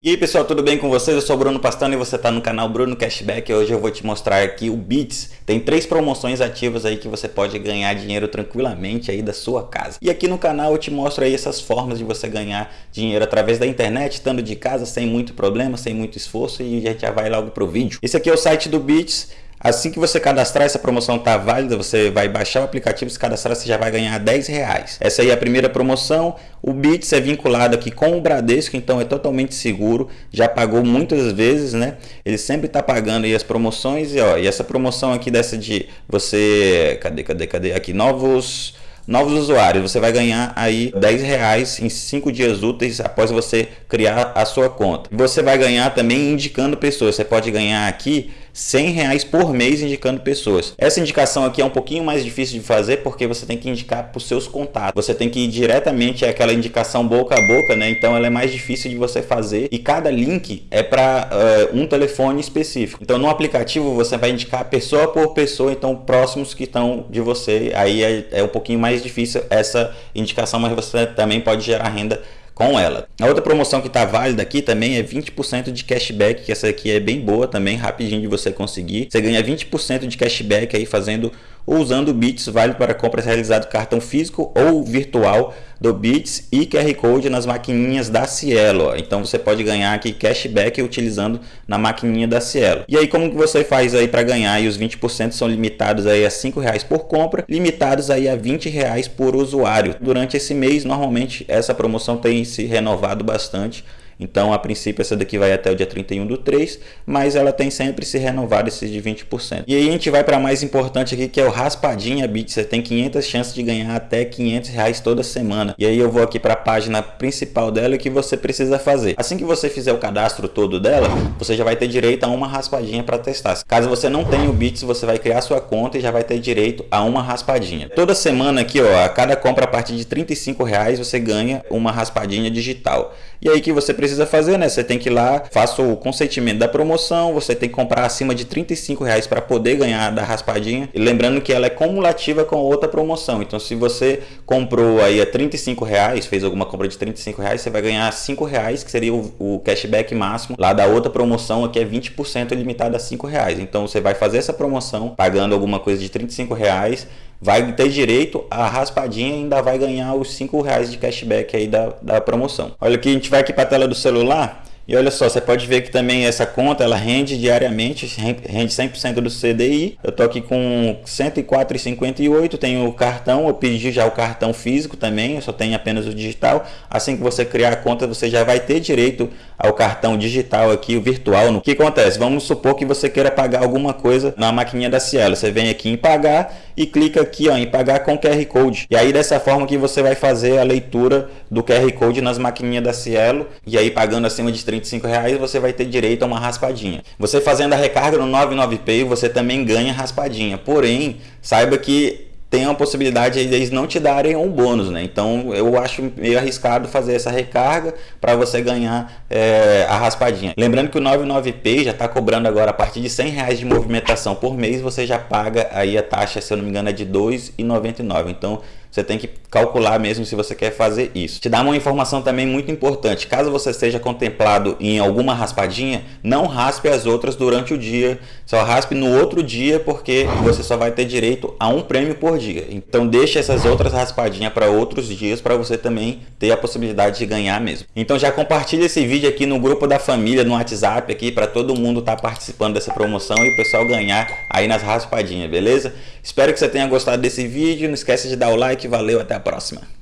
E aí pessoal, tudo bem com vocês? Eu sou o Bruno Pastano e você está no canal Bruno Cashback. Hoje eu vou te mostrar aqui o Bits. Tem três promoções ativas aí que você pode ganhar dinheiro tranquilamente aí da sua casa. E aqui no canal eu te mostro aí essas formas de você ganhar dinheiro através da internet, estando de casa, sem muito problema, sem muito esforço e a gente já vai logo pro vídeo. Esse aqui é o site do Bits. Assim que você cadastrar, essa promoção está válida, você vai baixar o aplicativo, se cadastrar, você já vai ganhar 10 reais. Essa aí é a primeira promoção. O Bits é vinculado aqui com o Bradesco, então é totalmente seguro. Já pagou muitas vezes, né? Ele sempre está pagando aí as promoções. E, ó, e essa promoção aqui dessa de você... Cadê, cadê, cadê? Aqui, novos novos usuários, você vai ganhar aí 10 reais em 5 dias úteis após você criar a sua conta. Você vai ganhar também indicando pessoas. Você pode ganhar aqui 100 reais por mês indicando pessoas. Essa indicação aqui é um pouquinho mais difícil de fazer porque você tem que indicar para os seus contatos. Você tem que ir diretamente àquela indicação boca a boca, né? Então ela é mais difícil de você fazer e cada link é para uh, um telefone específico. Então no aplicativo você vai indicar pessoa por pessoa, então próximos que estão de você. Aí é, é um pouquinho mais difícil essa indicação, mas você também pode gerar renda com ela. A outra promoção que está válida aqui também é 20% de cashback, que essa aqui é bem boa também, rapidinho de você conseguir. Você ganha 20% de cashback aí fazendo ou usando o Bits válido para compras realizadas cartão físico ou virtual do Bits e QR Code nas maquininhas da Cielo. Então você pode ganhar aqui cashback utilizando na maquininha da Cielo. E aí como que você faz aí para ganhar? E os 20% são limitados aí a R$ reais por compra, limitados aí a R$ reais por usuário. Durante esse mês, normalmente essa promoção tem se renovado bastante. Então, a princípio, essa daqui vai até o dia 31 do 3, mas ela tem sempre se renovado esses de 20%. E aí a gente vai para mais importante aqui, que é o Raspadinha Bit. Você tem 500 chances de ganhar até 500 reais toda semana. E aí eu vou aqui para a página principal dela que você precisa fazer. Assim que você fizer o cadastro todo dela, você já vai ter direito a uma raspadinha para testar. Caso você não tenha o Bits, você vai criar sua conta e já vai ter direito a uma raspadinha. Toda semana aqui, ó, a cada compra a partir de 35 reais, você ganha uma raspadinha digital. E aí que você precisa fazer, né? Você tem que ir lá, faça o consentimento da promoção, você tem que comprar acima de 35 reais para poder ganhar da raspadinha. E lembrando que ela é cumulativa com outra promoção. Então se você comprou aí a 35 reais, fez alguma compra de 35 reais, você vai ganhar 5 reais, que seria o, o cashback máximo. Lá da outra promoção aqui é 20% limitado a 5 reais. Então você vai fazer essa promoção pagando alguma coisa de 35 reais vai ter direito a raspadinha e ainda vai ganhar os 5 reais de cashback aí da, da promoção. Olha aqui, a gente vai aqui para a tela do celular e olha só, você pode ver que também essa conta ela rende diariamente, rende 100% do CDI. Eu tô aqui com 104,58, tenho o cartão, eu pedi já o cartão físico também, eu só tenho apenas o digital. Assim que você criar a conta, você já vai ter direito ao cartão digital aqui, o virtual. O que acontece? Vamos supor que você queira pagar alguma coisa na maquininha da Cielo. Você vem aqui em pagar e clica aqui ó, em pagar com QR Code. E aí dessa forma que você vai fazer a leitura do QR Code nas maquininhas da Cielo e aí pagando acima de 30 25 reais você vai ter direito a uma raspadinha. Você fazendo a recarga no 99Pay você também ganha raspadinha. Porém, saiba que tem a possibilidade de eles não te darem um bônus, né? Então eu acho meio arriscado fazer essa recarga para você ganhar é, a raspadinha. Lembrando que o 99Pay já está cobrando agora a partir de 100 reais de movimentação por mês, você já paga aí a taxa, se eu não me engano, é de 2,99. Então você tem que calcular mesmo se você quer fazer isso. Te dá uma informação também muito importante. Caso você seja contemplado em alguma raspadinha, não raspe as outras durante o dia. Só raspe no outro dia porque você só vai ter direito a um prêmio por dia. Então deixe essas outras raspadinhas para outros dias para você também ter a possibilidade de ganhar mesmo. Então já compartilha esse vídeo aqui no grupo da família, no WhatsApp aqui para todo mundo estar tá participando dessa promoção e o pessoal ganhar aí nas raspadinhas, beleza? Espero que você tenha gostado desse vídeo. Não esqueça de dar o like. Valeu, até a próxima.